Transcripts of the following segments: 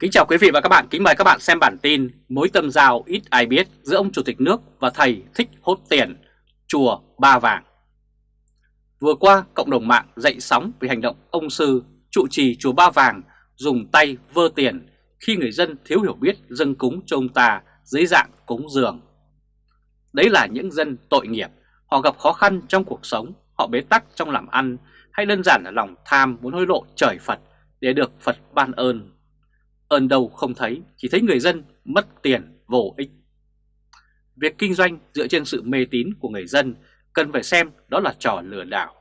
Kính chào quý vị và các bạn, kính mời các bạn xem bản tin Mối tâm giao ít ai biết giữa ông Chủ tịch nước và thầy thích hốt tiền, chùa Ba Vàng Vừa qua, cộng đồng mạng dậy sóng vì hành động ông sư trụ trì chùa Ba Vàng dùng tay vơ tiền khi người dân thiếu hiểu biết dâng cúng cho ông ta dưới dạng cúng dường. Đấy là những dân tội nghiệp, họ gặp khó khăn trong cuộc sống, họ bế tắc trong làm ăn hay đơn giản là lòng tham muốn hối lộ trời Phật để được Phật ban ơn. Ơn đâu không thấy, chỉ thấy người dân mất tiền vô ích. Việc kinh doanh dựa trên sự mê tín của người dân cần phải xem đó là trò lừa đảo.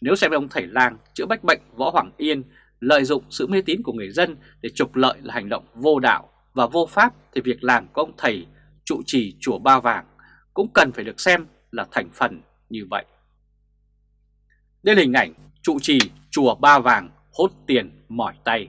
Nếu xem ông thầy lang chữa bách bệnh Võ Hoàng Yên lợi dụng sự mê tín của người dân để trục lợi là hành động vô đạo và vô pháp thì việc làm của ông thầy trụ trì chùa Ba Vàng cũng cần phải được xem là thành phần như vậy. Đây là hình ảnh trụ trì chùa Ba Vàng hốt tiền mỏi tay.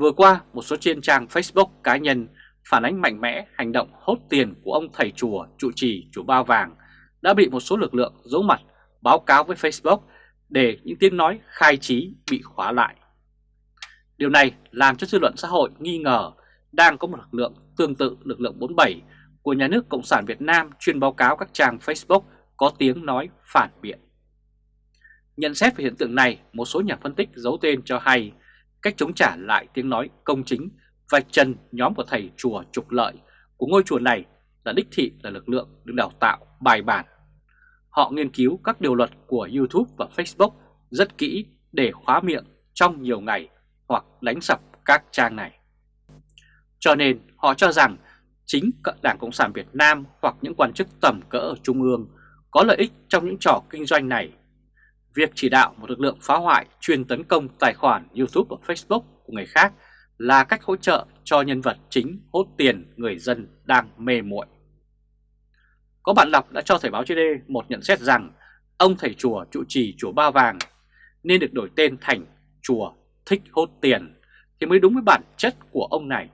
Vừa qua, một số trên trang Facebook cá nhân phản ánh mạnh mẽ hành động hốt tiền của ông thầy chùa trụ trì chùa Ba Vàng đã bị một số lực lượng giấu mặt báo cáo với Facebook để những tiếng nói khai trí bị khóa lại. Điều này làm cho dư luận xã hội nghi ngờ đang có một lực lượng tương tự lực lượng 47 của nhà nước Cộng sản Việt Nam chuyên báo cáo các trang Facebook có tiếng nói phản biện. Nhận xét về hiện tượng này, một số nhà phân tích giấu tên cho hay cách chống trả lại tiếng nói công chính, vạch chân nhóm của thầy chùa trục lợi của ngôi chùa này là đích thị, là lực lượng được đào tạo, bài bản. Họ nghiên cứu các điều luật của YouTube và Facebook rất kỹ để khóa miệng trong nhiều ngày hoặc đánh sập các trang này. Cho nên, họ cho rằng chính Đảng Cộng sản Việt Nam hoặc những quan chức tầm cỡ ở Trung ương có lợi ích trong những trò kinh doanh này Việc chỉ đạo một lực lượng phá hoại, chuyên tấn công tài khoản YouTube và Facebook của người khác là cách hỗ trợ cho nhân vật chính hốt tiền người dân đang mê muội. Có bạn đọc đã cho Thời báo chữ một nhận xét rằng ông thầy chùa trụ trì chùa Ba Vàng nên được đổi tên thành chùa thích hốt tiền thì mới đúng với bản chất của ông này.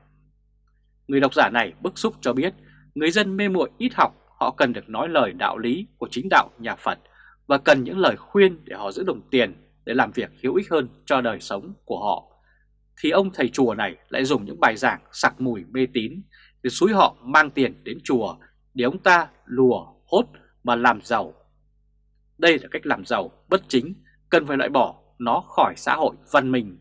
Người độc giả này bức xúc cho biết người dân mê muội ít học, họ cần được nói lời đạo lý của chính đạo nhà Phật và cần những lời khuyên để họ giữ đồng tiền để làm việc hữu ích hơn cho đời sống của họ, thì ông thầy chùa này lại dùng những bài giảng sặc mùi mê tín để xúi họ mang tiền đến chùa để ông ta lùa, hốt mà làm giàu. Đây là cách làm giàu bất chính, cần phải loại bỏ nó khỏi xã hội văn minh.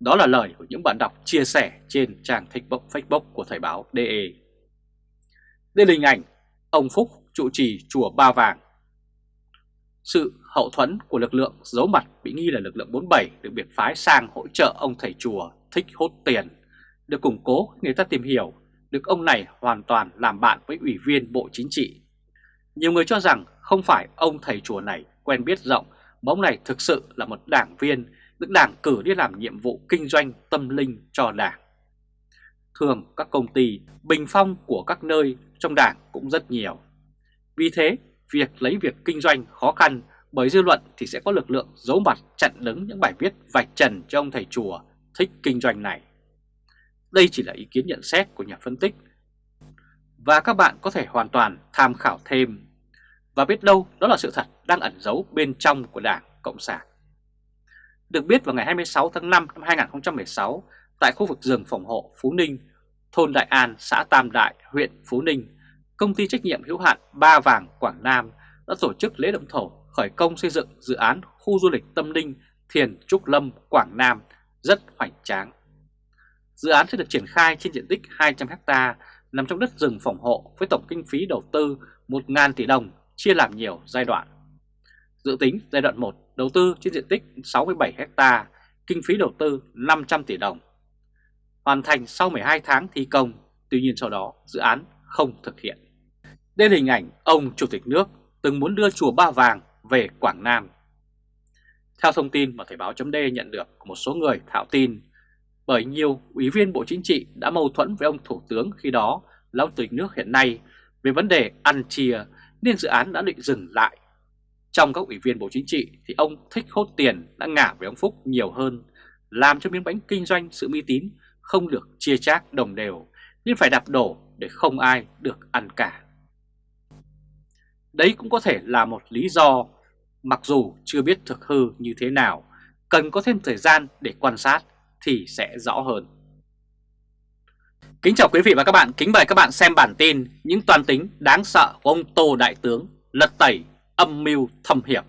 Đó là lời của những bạn đọc chia sẻ trên trang Facebook Facebook của Thời báo DE. Đây là hình ảnh ông Phúc trụ trì chùa Ba Vàng sự hậu thuẫn của lực lượng giấu mặt bị nghi là lực lượng 47 được biệt phái sang hỗ trợ ông thầy chùa thích hốt tiền, được củng cố người ta tìm hiểu được ông này hoàn toàn làm bạn với ủy viên Bộ Chính trị. Nhiều người cho rằng không phải ông thầy chùa này quen biết rộng, mà ông này thực sự là một đảng viên được đảng cử đi làm nhiệm vụ kinh doanh tâm linh cho đảng. Thường các công ty bình phong của các nơi trong đảng cũng rất nhiều. Vì thế việc lấy việc kinh doanh khó khăn bởi dư luận thì sẽ có lực lượng giấu mặt chặn đứng những bài viết vạch trần cho ông thầy chùa thích kinh doanh này. Đây chỉ là ý kiến nhận xét của nhà phân tích và các bạn có thể hoàn toàn tham khảo thêm và biết đâu đó là sự thật đang ẩn giấu bên trong của Đảng Cộng sản. Được biết vào ngày 26 tháng 5 năm 2016 tại khu vực rừng phòng hộ Phú Ninh, thôn Đại An, xã Tam Đại, huyện Phú Ninh công ty trách nhiệm hữu hạn Ba Vàng Quảng Nam đã tổ chức lễ động thổ khởi công xây dựng dự án khu du lịch tâm linh Thiền Trúc Lâm Quảng Nam rất hoành tráng. Dự án sẽ được triển khai trên diện tích 200 ha nằm trong đất rừng phòng hộ với tổng kinh phí đầu tư 1.000 tỷ đồng chia làm nhiều giai đoạn. Dự tính giai đoạn 1 đầu tư trên diện tích 67 ha, kinh phí đầu tư 500 tỷ đồng. Hoàn thành sau 12 tháng thi công, tuy nhiên sau đó dự án không thực hiện. Đây là hình ảnh ông Chủ tịch nước từng muốn đưa chùa Ba Vàng về Quảng Nam. Theo thông tin mà Thời báo chấm nhận được của một số người thạo tin, bởi nhiều ủy viên Bộ Chính trị đã mâu thuẫn với ông Thủ tướng khi đó là ông Chủ tịch nước hiện nay về vấn đề ăn chia nên dự án đã định dừng lại. Trong các ủy viên Bộ Chính trị thì ông thích hốt tiền đã ngả với ông Phúc nhiều hơn, làm cho miếng bánh kinh doanh sự uy tín không được chia chác đồng đều nên phải đạp đổ để không ai được ăn cả. Đấy cũng có thể là một lý do, mặc dù chưa biết thực hư như thế nào, cần có thêm thời gian để quan sát thì sẽ rõ hơn. Kính chào quý vị và các bạn, kính mời các bạn xem bản tin những toàn tính đáng sợ của ông Tô Đại Tướng lật tẩy âm mưu thâm hiểm.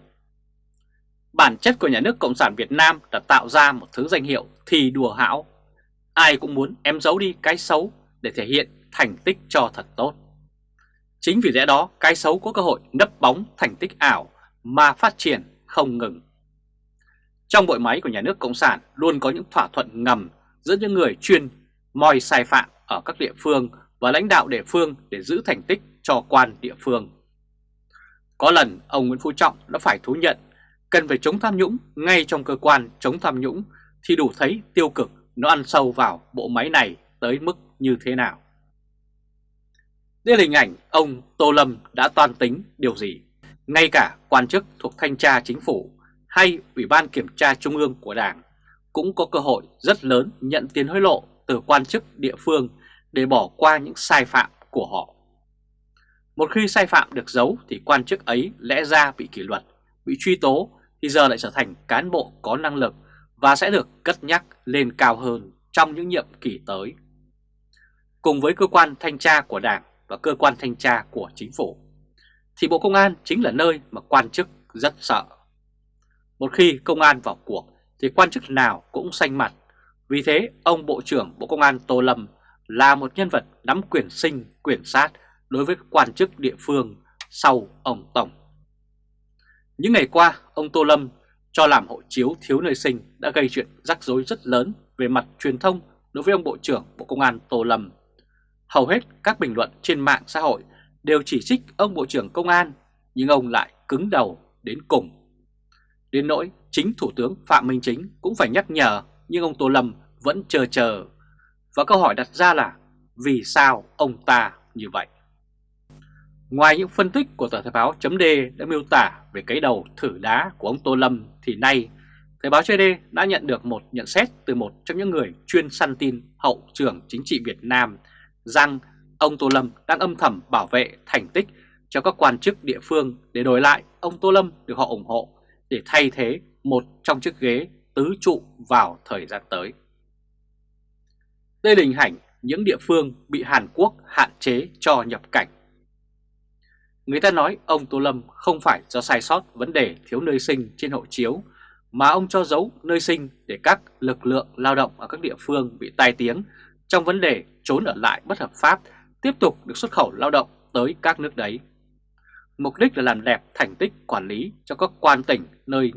Bản chất của nhà nước Cộng sản Việt Nam là tạo ra một thứ danh hiệu thì đùa hão. Ai cũng muốn em giấu đi cái xấu để thể hiện thành tích cho thật tốt. Chính vì lẽ đó, cái xấu có cơ hội nấp bóng thành tích ảo mà phát triển không ngừng. Trong bộ máy của nhà nước Cộng sản luôn có những thỏa thuận ngầm giữa những người chuyên moi sai phạm ở các địa phương và lãnh đạo địa phương để giữ thành tích cho quan địa phương. Có lần, ông Nguyễn Phú Trọng đã phải thú nhận, cần phải chống tham nhũng ngay trong cơ quan chống tham nhũng thì đủ thấy tiêu cực nó ăn sâu vào bộ máy này tới mức như thế nào. Đây là hình ảnh ông Tô Lâm đã toan tính điều gì. Ngay cả quan chức thuộc thanh tra chính phủ hay Ủy ban Kiểm tra Trung ương của Đảng cũng có cơ hội rất lớn nhận tiền hối lộ từ quan chức địa phương để bỏ qua những sai phạm của họ. Một khi sai phạm được giấu thì quan chức ấy lẽ ra bị kỷ luật, bị truy tố thì giờ lại trở thành cán bộ có năng lực và sẽ được cất nhắc lên cao hơn trong những nhiệm kỳ tới. Cùng với cơ quan thanh tra của Đảng và cơ quan thanh tra của chính phủ, thì Bộ Công an chính là nơi mà quan chức rất sợ. Một khi công an vào cuộc thì quan chức nào cũng xanh mặt, vì thế ông Bộ trưởng Bộ Công an Tô Lâm là một nhân vật nắm quyền sinh, quyền sát đối với quan chức địa phương sau ông Tổng. Những ngày qua, ông Tô Lâm cho làm hộ chiếu thiếu nơi sinh đã gây chuyện rắc rối rất lớn về mặt truyền thông đối với ông Bộ trưởng Bộ Công an Tô Lâm. Hầu hết các bình luận trên mạng xã hội đều chỉ trích ông Bộ trưởng Công an, nhưng ông lại cứng đầu đến cùng. Đến nỗi chính Thủ tướng Phạm Minh Chính cũng phải nhắc nhở, nhưng ông Tô Lâm vẫn chờ chờ. Và câu hỏi đặt ra là vì sao ông ta như vậy? Ngoài những phân tích của tờ Thời báo chấm đã miêu tả về cái đầu thử đá của ông Tô Lâm thì nay Thời báo chấm đã nhận được một nhận xét từ một trong những người chuyên săn tin hậu trưởng chính trị Việt Nam rằng ông Tô Lâm đang âm thầm bảo vệ thành tích cho các quan chức địa phương để đổi lại ông Tô Lâm được họ ủng hộ để thay thế một trong chiếc ghế tứ trụ vào thời gian tới. Đây là hình ảnh những địa phương bị Hàn Quốc hạn chế cho nhập cảnh Người ta nói ông Tô Lâm không phải do sai sót vấn đề thiếu nơi sinh trên hộ chiếu, mà ông cho giấu nơi sinh để các lực lượng lao động ở các địa phương bị tai tiếng trong vấn đề trốn ở lại bất hợp pháp tiếp tục được xuất khẩu lao động tới các nước đấy. Mục đích là làm đẹp thành tích quản lý cho các quan tỉnh nơi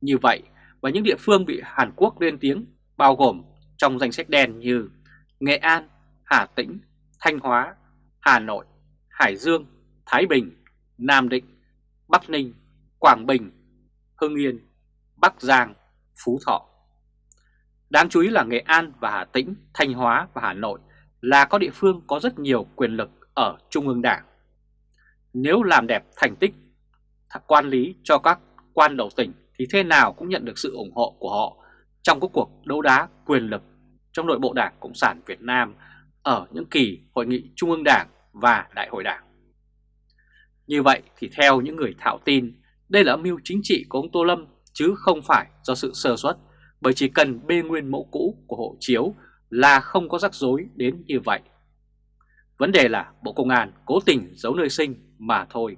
như vậy và những địa phương bị Hàn Quốc lên tiếng bao gồm trong danh sách đen như Nghệ An, Hà Tĩnh, Thanh Hóa, Hà Nội, Hải Dương, Thái Bình, Nam Định, Bắc Ninh, Quảng Bình, Hưng Yên, Bắc Giang, Phú Thọ. Đáng chú ý là Nghệ An và Hà Tĩnh, Thanh Hóa và Hà Nội là có địa phương có rất nhiều quyền lực ở Trung ương Đảng. Nếu làm đẹp thành tích quan lý cho các quan đầu tỉnh thì thế nào cũng nhận được sự ủng hộ của họ trong các cuộc đấu đá quyền lực trong nội bộ Đảng Cộng sản Việt Nam ở những kỳ hội nghị Trung ương Đảng và Đại hội Đảng. Như vậy thì theo những người thạo tin, đây là âm mưu chính trị của ông Tô Lâm chứ không phải do sự sơ suất, bởi chỉ cần bê nguyên mẫu cũ của hộ chiếu là không có rắc rối đến như vậy. Vấn đề là Bộ Công an cố tình giấu nơi sinh mà thôi.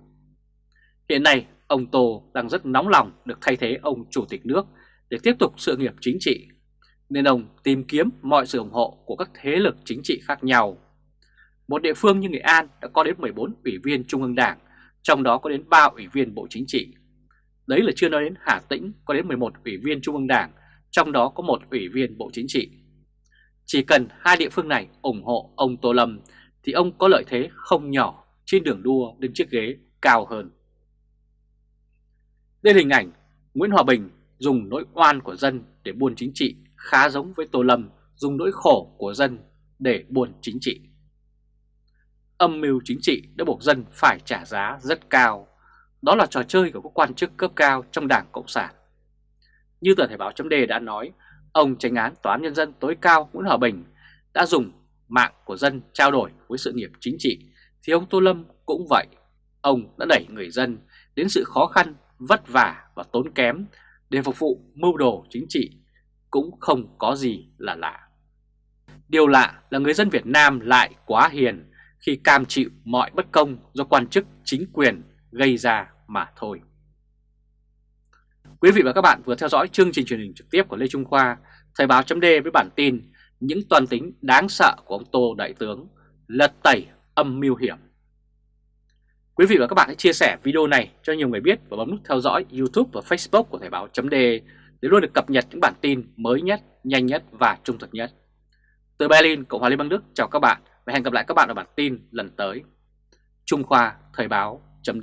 Hiện nay, ông Tô đang rất nóng lòng được thay thế ông Chủ tịch nước để tiếp tục sự nghiệp chính trị, nên ông tìm kiếm mọi sự ủng hộ của các thế lực chính trị khác nhau. Một địa phương như Nghệ An đã có đến 14 ủy viên Trung ương Đảng trong đó có đến 3 ủy viên Bộ Chính trị. Đấy là chưa nói đến Hà Tĩnh có đến 11 ủy viên Trung ương Đảng, trong đó có một ủy viên Bộ Chính trị. Chỉ cần hai địa phương này ủng hộ ông Tô Lâm, thì ông có lợi thế không nhỏ trên đường đua đến chiếc ghế cao hơn. Đây là hình ảnh Nguyễn Hòa Bình dùng nỗi oan của dân để buôn chính trị khá giống với Tô Lâm dùng nỗi khổ của dân để buôn chính trị âm mưu chính trị đã buộc dân phải trả giá rất cao. Đó là trò chơi của các quan chức cấp cao trong Đảng Cộng sản. Như tờ Thể báo chấm đã nói, ông tranh án Tòa án Nhân dân tối cao Nguyễn Hòa Bình đã dùng mạng của dân trao đổi với sự nghiệp chính trị, thì ông Tô Lâm cũng vậy. Ông đã đẩy người dân đến sự khó khăn, vất vả và tốn kém để phục vụ mưu đồ chính trị, cũng không có gì là lạ. Điều lạ là người dân Việt Nam lại quá hiền khi cam chịu mọi bất công do quan chức chính quyền gây ra mà thôi. Quý vị và các bạn vừa theo dõi chương trình truyền hình trực tiếp của Lê Trung Khoa, Thời báo chấm với bản tin những toàn tính đáng sợ của ông Tô Đại Tướng, lật tẩy âm mưu hiểm. Quý vị và các bạn hãy chia sẻ video này cho nhiều người biết và bấm nút theo dõi YouTube và Facebook của Thời báo chấm để luôn được cập nhật những bản tin mới nhất, nhanh nhất và trung thực nhất. Từ Berlin, Cộng hòa Liên bang Đức chào các bạn và hẹn gặp lại các bạn ở bản tin lần tới. Trung Khoa Thời báo chấm